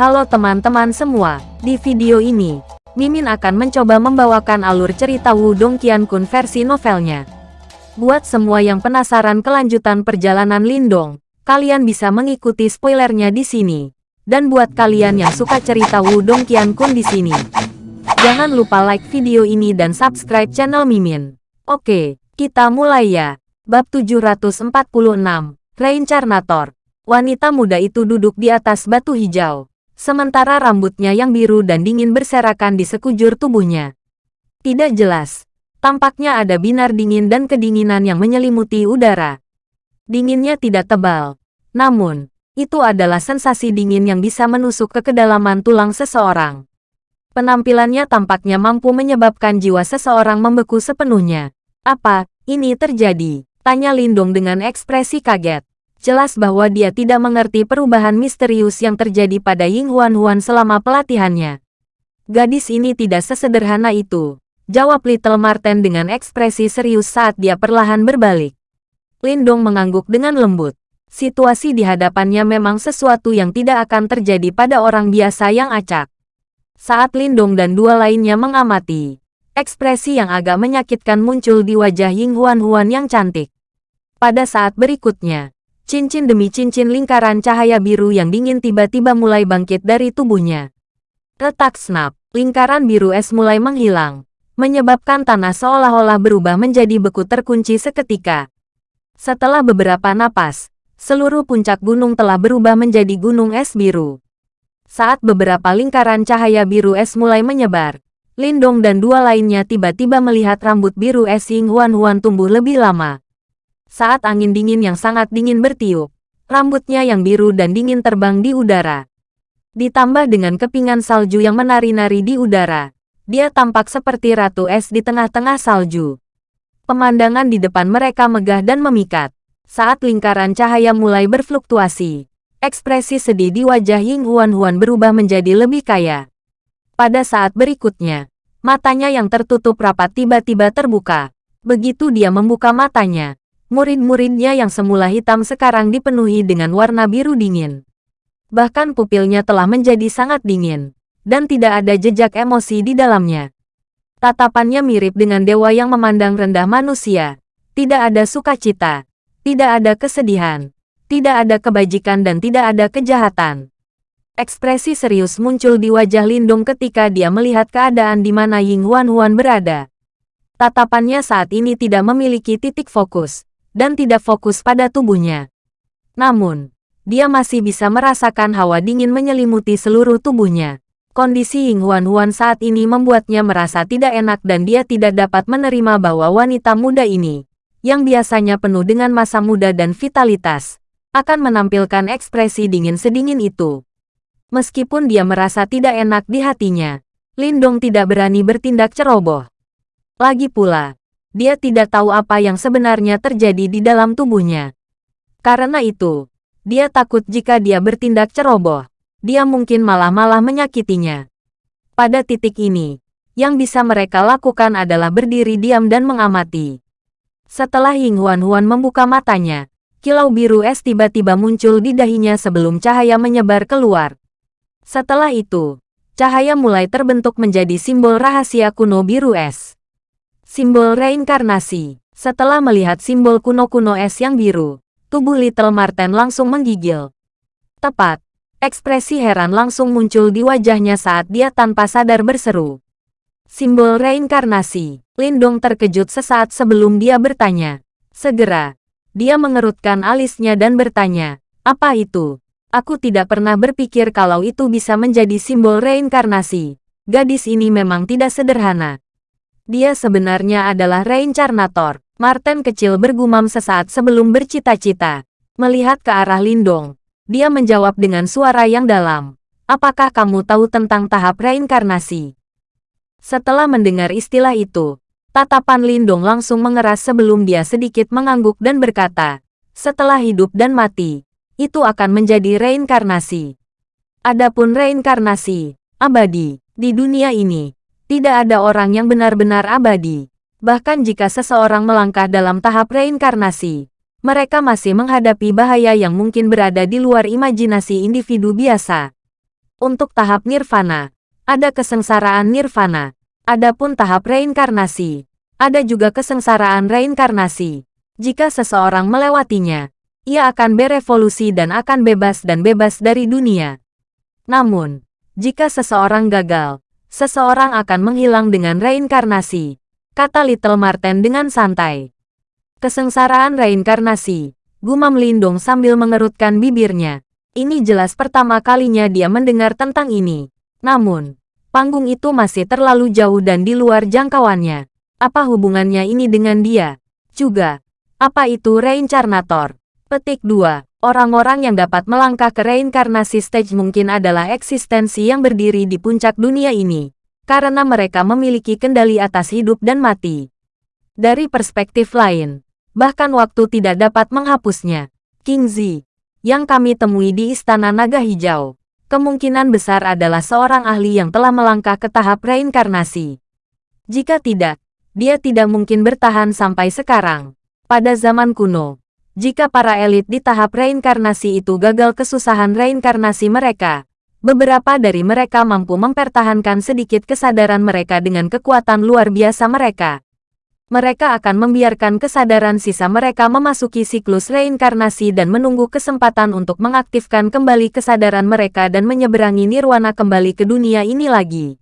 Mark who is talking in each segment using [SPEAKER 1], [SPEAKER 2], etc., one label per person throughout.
[SPEAKER 1] Halo teman-teman semua, di video ini, Mimin akan mencoba membawakan alur cerita Wudong Qiankun versi novelnya. Buat semua yang penasaran kelanjutan perjalanan Lindong, kalian bisa mengikuti spoilernya di sini. Dan buat kalian yang suka cerita Wudong Qiankun di sini, jangan lupa like video ini dan subscribe channel Mimin. Oke, kita mulai ya. Bab 746, Reincarnator. Wanita muda itu duduk di atas batu hijau sementara rambutnya yang biru dan dingin berserakan di sekujur tubuhnya. Tidak jelas, tampaknya ada binar dingin dan kedinginan yang menyelimuti udara. Dinginnya tidak tebal, namun, itu adalah sensasi dingin yang bisa menusuk ke kedalaman tulang seseorang. Penampilannya tampaknya mampu menyebabkan jiwa seseorang membeku sepenuhnya. Apa, ini terjadi? Tanya Lindung dengan ekspresi kaget jelas bahwa dia tidak mengerti perubahan misterius yang terjadi pada Ying Huan Huan selama pelatihannya. Gadis ini tidak sesederhana itu, jawab Little Marten dengan ekspresi serius saat dia perlahan berbalik. Lindong mengangguk dengan lembut. Situasi di hadapannya memang sesuatu yang tidak akan terjadi pada orang biasa yang acak. Saat Lindong dan dua lainnya mengamati, ekspresi yang agak menyakitkan muncul di wajah Ying Huan Huan yang cantik. Pada saat berikutnya, Cincin demi cincin lingkaran cahaya biru yang dingin tiba-tiba mulai bangkit dari tubuhnya. Retak snap, lingkaran biru es mulai menghilang, menyebabkan tanah seolah-olah berubah menjadi beku terkunci seketika. Setelah beberapa napas, seluruh puncak gunung telah berubah menjadi gunung es biru. Saat beberapa lingkaran cahaya biru es mulai menyebar, Lindong dan dua lainnya tiba-tiba melihat rambut biru es Ying Huan Huan tumbuh lebih lama saat angin dingin yang sangat dingin bertiup. Rambutnya yang biru dan dingin terbang di udara. Ditambah dengan kepingan salju yang menari-nari di udara. Dia tampak seperti ratu es di tengah-tengah salju. Pemandangan di depan mereka megah dan memikat. Saat lingkaran cahaya mulai berfluktuasi, ekspresi sedih di wajah Ying Huan Huan berubah menjadi lebih kaya. Pada saat berikutnya, matanya yang tertutup rapat tiba-tiba terbuka. Begitu dia membuka matanya, Murid-muridnya yang semula hitam sekarang dipenuhi dengan warna biru dingin. Bahkan pupilnya telah menjadi sangat dingin, dan tidak ada jejak emosi di dalamnya. Tatapannya mirip dengan dewa yang memandang rendah manusia. Tidak ada sukacita, tidak ada kesedihan, tidak ada kebajikan dan tidak ada kejahatan. Ekspresi serius muncul di wajah Lindung ketika dia melihat keadaan di mana Ying Huan Huan berada. Tatapannya saat ini tidak memiliki titik fokus, dan tidak fokus pada tubuhnya. Namun, dia masih bisa merasakan hawa dingin menyelimuti seluruh tubuhnya. Kondisi Ying Huan Huan saat ini membuatnya merasa tidak enak dan dia tidak dapat menerima bahwa wanita muda ini, yang biasanya penuh dengan masa muda dan vitalitas, akan menampilkan ekspresi dingin sedingin itu. Meskipun dia merasa tidak enak di hatinya, Lindong tidak berani bertindak ceroboh. Lagi pula, dia tidak tahu apa yang sebenarnya terjadi di dalam tubuhnya. Karena itu, dia takut jika dia bertindak ceroboh, dia mungkin malah-malah menyakitinya. Pada titik ini, yang bisa mereka lakukan adalah berdiri diam dan mengamati. Setelah Ying Huan Huan membuka matanya, kilau biru es tiba-tiba muncul di dahinya sebelum cahaya menyebar keluar. Setelah itu, cahaya mulai terbentuk menjadi simbol rahasia kuno biru es. Simbol reinkarnasi. Setelah melihat simbol kuno-kuno es yang biru, tubuh Little Marten langsung menggigil. Tepat, ekspresi heran langsung muncul di wajahnya saat dia tanpa sadar berseru. Simbol reinkarnasi. Lindong terkejut sesaat sebelum dia bertanya. Segera, dia mengerutkan alisnya dan bertanya, apa itu? Aku tidak pernah berpikir kalau itu bisa menjadi simbol reinkarnasi. Gadis ini memang tidak sederhana. Dia sebenarnya adalah reincarnator. Martin kecil bergumam sesaat sebelum bercita-cita. Melihat ke arah Lindong, dia menjawab dengan suara yang dalam. Apakah kamu tahu tentang tahap reinkarnasi? Setelah mendengar istilah itu, tatapan Lindong langsung mengeras sebelum dia sedikit mengangguk dan berkata, setelah hidup dan mati, itu akan menjadi reinkarnasi. Adapun reinkarnasi, abadi, di dunia ini, tidak ada orang yang benar-benar abadi. Bahkan jika seseorang melangkah dalam tahap reinkarnasi, mereka masih menghadapi bahaya yang mungkin berada di luar imajinasi individu biasa. Untuk tahap nirvana, ada kesengsaraan nirvana. Adapun tahap reinkarnasi, ada juga kesengsaraan reinkarnasi. Jika seseorang melewatinya, ia akan berevolusi dan akan bebas dan bebas dari dunia. Namun, jika seseorang gagal, seseorang akan menghilang dengan reinkarnasi, kata Little Marten dengan santai. Kesengsaraan reinkarnasi, gumam Lindong sambil mengerutkan bibirnya. Ini jelas pertama kalinya dia mendengar tentang ini. Namun, panggung itu masih terlalu jauh dan di luar jangkauannya. Apa hubungannya ini dengan dia? Juga, apa itu reincarnator? Petik 2. Orang-orang yang dapat melangkah ke reinkarnasi stage mungkin adalah eksistensi yang berdiri di puncak dunia ini. Karena mereka memiliki kendali atas hidup dan mati. Dari perspektif lain, bahkan waktu tidak dapat menghapusnya. King Zi, yang kami temui di Istana Naga Hijau, kemungkinan besar adalah seorang ahli yang telah melangkah ke tahap reinkarnasi. Jika tidak, dia tidak mungkin bertahan sampai sekarang. Pada zaman kuno, jika para elit di tahap reinkarnasi itu gagal kesusahan reinkarnasi mereka, beberapa dari mereka mampu mempertahankan sedikit kesadaran mereka dengan kekuatan luar biasa mereka mereka akan membiarkan kesadaran sisa mereka memasuki siklus reinkarnasi dan menunggu kesempatan untuk mengaktifkan kembali kesadaran mereka dan menyeberangi nirwana kembali ke dunia ini lagi.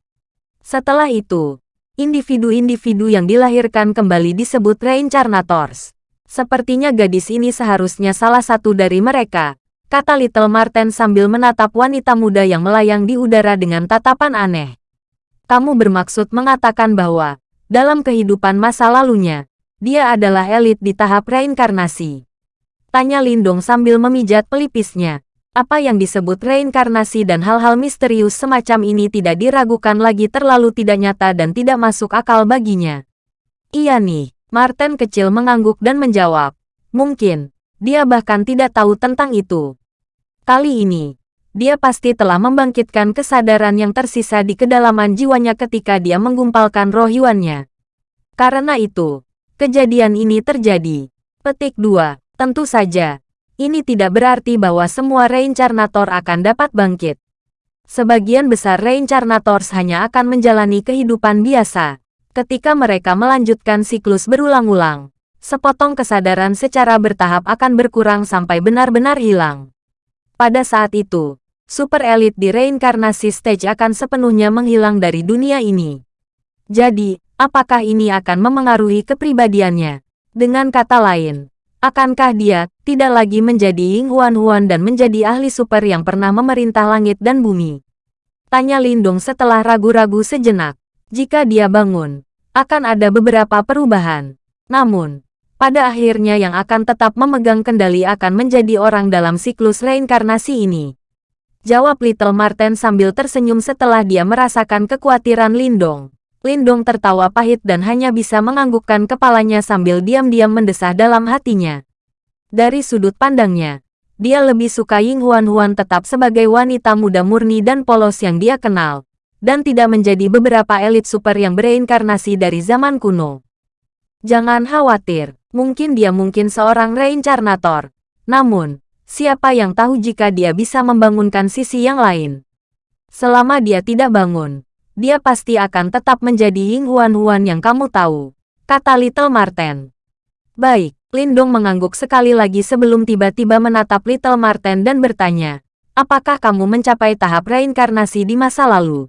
[SPEAKER 1] Setelah itu, individu-individu yang dilahirkan kembali disebut reincarnators. Sepertinya gadis ini seharusnya salah satu dari mereka, kata Little Marten sambil menatap wanita muda yang melayang di udara dengan tatapan aneh. Kamu bermaksud mengatakan bahwa, dalam kehidupan masa lalunya, dia adalah elit di tahap reinkarnasi. Tanya Lindong sambil memijat pelipisnya. Apa yang disebut reinkarnasi dan hal-hal misterius semacam ini tidak diragukan lagi terlalu tidak nyata dan tidak masuk akal baginya. Iya nih, Martin kecil mengangguk dan menjawab. Mungkin, dia bahkan tidak tahu tentang itu. Kali ini, dia pasti telah membangkitkan kesadaran yang tersisa di kedalaman jiwanya ketika dia menggumpalkan roh yuannya. Karena itu, kejadian ini terjadi. Petik 2. Tentu saja, ini tidak berarti bahwa semua reincarnator akan dapat bangkit. Sebagian besar reincarnators hanya akan menjalani kehidupan biasa. Ketika mereka melanjutkan siklus berulang-ulang, sepotong kesadaran secara bertahap akan berkurang sampai benar-benar hilang. Pada saat itu, super elit di reinkarnasi stage akan sepenuhnya menghilang dari dunia ini. Jadi, apakah ini akan memengaruhi kepribadiannya? Dengan kata lain, akankah dia tidak lagi menjadi Ying Huan Huan dan menjadi ahli super yang pernah memerintah langit dan bumi? Tanya Lindung setelah ragu-ragu sejenak. Jika dia bangun, akan ada beberapa perubahan. Namun, pada akhirnya yang akan tetap memegang kendali akan menjadi orang dalam siklus reinkarnasi ini. Jawab Little Marten sambil tersenyum setelah dia merasakan kekhawatiran Lindong. Lindong tertawa pahit dan hanya bisa menganggukkan kepalanya sambil diam-diam mendesah dalam hatinya. Dari sudut pandangnya, dia lebih suka Ying Huan Huan tetap sebagai wanita muda murni dan polos yang dia kenal, dan tidak menjadi beberapa elit super yang bereinkarnasi dari zaman kuno. Jangan khawatir, mungkin dia mungkin seorang reincarnator. Namun, Siapa yang tahu jika dia bisa membangunkan sisi yang lain? Selama dia tidak bangun, dia pasti akan tetap menjadi Ying Huan Huan yang kamu tahu, kata Little Marten. Baik, Lindong mengangguk sekali lagi sebelum tiba-tiba menatap Little Marten dan bertanya, apakah kamu mencapai tahap reinkarnasi di masa lalu?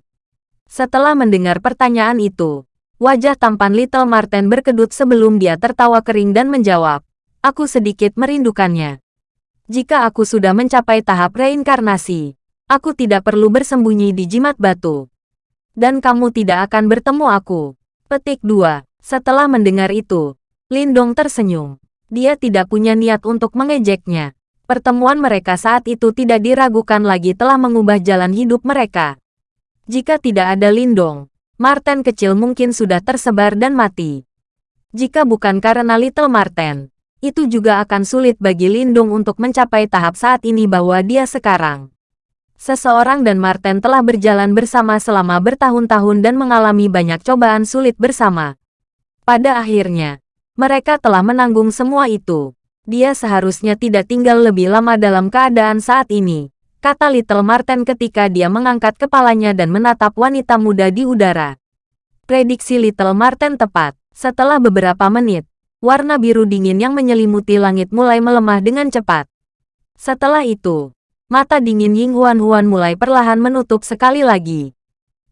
[SPEAKER 1] Setelah mendengar pertanyaan itu, wajah tampan Little Marten berkedut sebelum dia tertawa kering dan menjawab, aku sedikit merindukannya. Jika aku sudah mencapai tahap reinkarnasi, aku tidak perlu bersembunyi di jimat batu. Dan kamu tidak akan bertemu aku. Petik 2. Setelah mendengar itu, Lindong tersenyum. Dia tidak punya niat untuk mengejeknya. Pertemuan mereka saat itu tidak diragukan lagi telah mengubah jalan hidup mereka. Jika tidak ada Lindong, Marten kecil mungkin sudah tersebar dan mati. Jika bukan karena Little Marten, itu juga akan sulit bagi Lindung untuk mencapai tahap saat ini bahwa dia sekarang. Seseorang dan Martin telah berjalan bersama selama bertahun-tahun dan mengalami banyak cobaan sulit bersama. Pada akhirnya, mereka telah menanggung semua itu. Dia seharusnya tidak tinggal lebih lama dalam keadaan saat ini. Kata Little Marten ketika dia mengangkat kepalanya dan menatap wanita muda di udara. Prediksi Little Marten tepat. Setelah beberapa menit, warna biru dingin yang menyelimuti langit mulai melemah dengan cepat. Setelah itu, mata dingin Ying Huan Huan mulai perlahan menutup sekali lagi.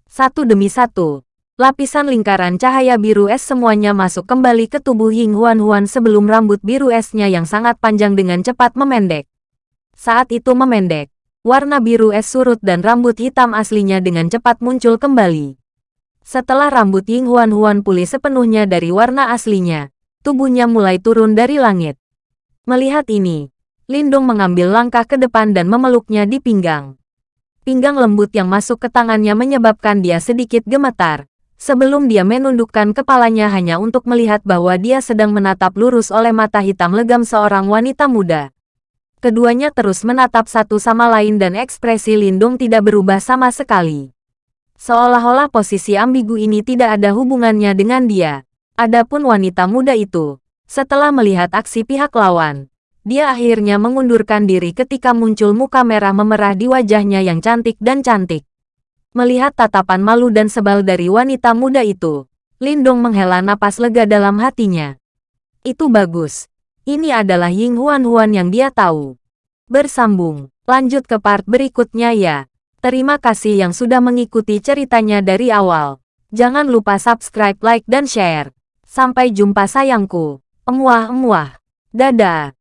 [SPEAKER 1] Satu demi satu, lapisan lingkaran cahaya biru es semuanya masuk kembali ke tubuh Ying Huan Huan sebelum rambut biru esnya yang sangat panjang dengan cepat memendek. Saat itu memendek, warna biru es surut dan rambut hitam aslinya dengan cepat muncul kembali. Setelah rambut Ying Huan Huan pulih sepenuhnya dari warna aslinya, tubuhnya mulai turun dari langit. Melihat ini, Lindung mengambil langkah ke depan dan memeluknya di pinggang. Pinggang lembut yang masuk ke tangannya menyebabkan dia sedikit gemetar, sebelum dia menundukkan kepalanya hanya untuk melihat bahwa dia sedang menatap lurus oleh mata hitam legam seorang wanita muda. Keduanya terus menatap satu sama lain dan ekspresi Lindung tidak berubah sama sekali. Seolah-olah posisi ambigu ini tidak ada hubungannya dengan dia. Adapun wanita muda itu, setelah melihat aksi pihak lawan, dia akhirnya mengundurkan diri ketika muncul muka merah memerah di wajahnya yang cantik dan cantik. Melihat tatapan malu dan sebal dari wanita muda itu, Lindong menghela napas lega dalam hatinya. Itu bagus. Ini adalah Ying Huan Huan yang dia tahu. Bersambung, lanjut ke part berikutnya ya. Terima kasih yang sudah mengikuti ceritanya dari awal. Jangan lupa subscribe, like, dan share. Sampai jumpa sayangku. Emuah-emuah. Dadah.